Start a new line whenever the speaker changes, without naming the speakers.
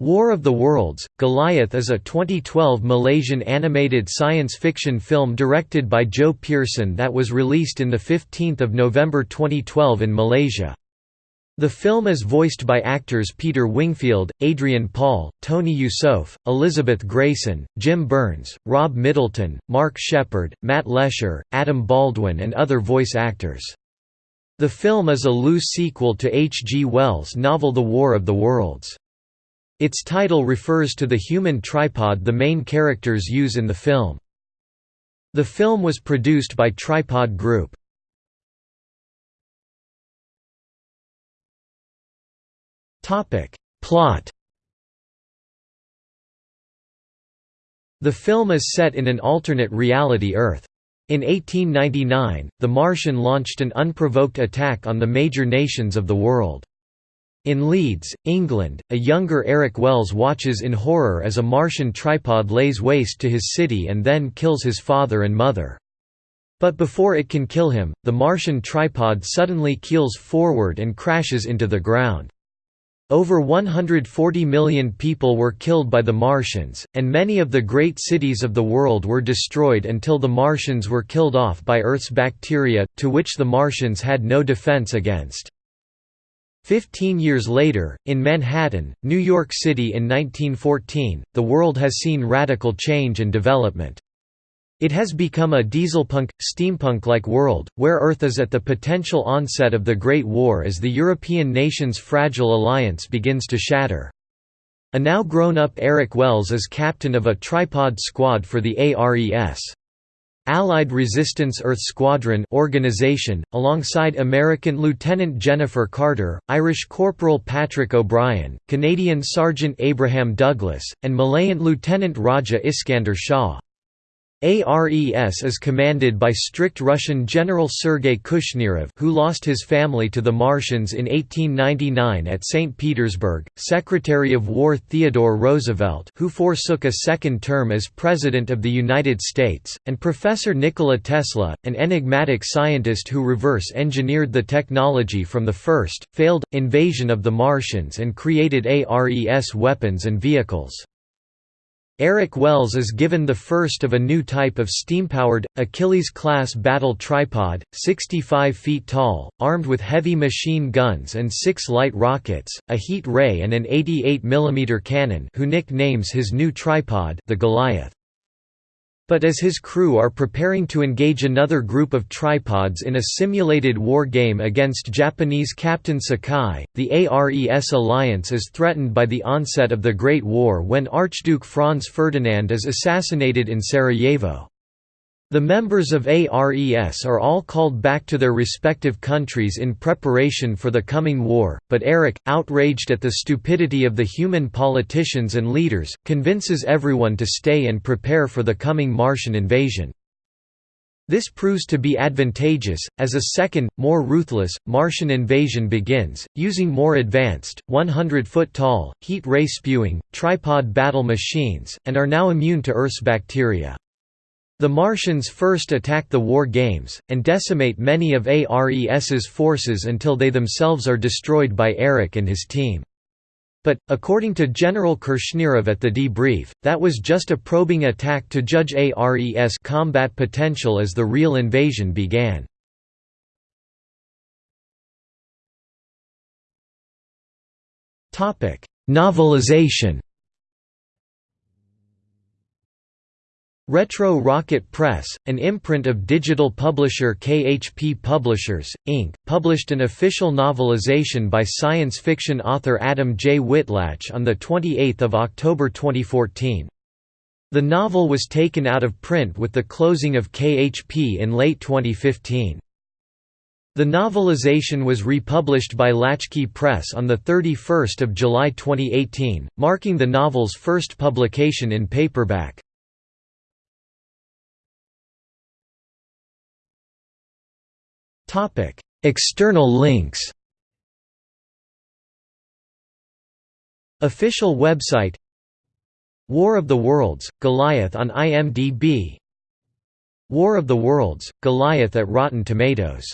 War of the Worlds, Goliath is a 2012 Malaysian animated science fiction film directed by Joe Pearson that was released in 15 November 2012 in Malaysia. The film is voiced by actors Peter Wingfield, Adrian Paul, Tony Eusoff, Elizabeth Gracen, Jim Byrnes, Rob Middleton, Mark Sheppard, Matt Lesher, Adam Baldwin and other voice actors. The film is a loose sequel to H. G. Wells' novel The War of the Worlds. Its title refers to the human tripod the main characters use in the film. The film was produced by Tripod Group. Plot The film is set in an alternate reality Earth. In 1899, the Martian launched an unprovoked attack on the major nations of the world. In Leeds, England, a younger Eric Wells watches in horror as a Martian tripod lays waste to his city and then kills his father and mother. But before it can kill him, the Martian tripod suddenly keels forward and crashes into the ground. Over 140 million people were killed by the Martians, and many of the great cities of the world were destroyed until the Martians were killed off by Earth's bacteria, to which the Martians had no defense against. Fifteen years later, in Manhattan, New York City in 1914, the world has seen radical change and development. It has become a dieselpunk, steampunk-like world, where Earth is at the potential onset of the Great War as the European nations' fragile alliance begins to shatter. A now grown-up Eric Wells is captain of a tripod squad for the ARES. Allied Resistance Earth Squadron organization, alongside American Lieutenant Jennifer Carter, Irish Corporal Patrick O'Brien, Canadian Sergeant Abraham Douglas, and Malayan Lieutenant Raja Iskander Shah. ARES is commanded by strict Russian General Sergei Kushnirov who lost his family to the Martians in 1899 at St. Petersburg, Secretary of War Theodore Roosevelt who forsook a second term as President of the United States, and Professor Nikola Tesla, an enigmatic scientist who reverse-engineered the technology from the first, failed, invasion of the Martians and created ARES weapons and vehicles. Eric Wells is given the first of a new type of steam-powered, Achilles-class battle tripod, 65 feet tall, armed with heavy machine guns and six light rockets, a heat ray and an 88 mm cannon who nicknames his new tripod the Goliath. But as his crew are preparing to engage another group of tripods in a simulated war game against Japanese Captain Sakai, the ARES alliance is threatened by the onset of the Great War when Archduke Franz Ferdinand is assassinated in Sarajevo. The members of ARES are all called back to their respective countries in preparation for the coming war, but Eric, outraged at the stupidity of the human politicians and leaders, convinces everyone to stay and prepare for the coming Martian invasion. This proves to be advantageous, as a second, more ruthless, Martian invasion begins, using more advanced, 100-foot-tall, heat-ray spewing, tripod battle machines, and are now immune to Earth's bacteria. The Martians first attack the war games, and decimate many of ARES's forces until they themselves are destroyed by Eric and his team. But, according to General Kushnirov at the debrief, that was just a probing attack to judge ARES combat potential as the real invasion began. Novelization Retro Rocket Press, an imprint of digital publisher KHP Publishers, Inc., published an official novelization by science fiction author Adam J. Whitlatch on 28 October 2014. The novel was taken out of print with the closing of KHP in late 2015. The novelization was republished by Latchkey Press on 31 July 2018, marking the novel's first publication in paperback. Topic: External links. Official website War of the Worlds, Goliath on IMDb War of the Worlds, Goliath at Rotten Tomatoes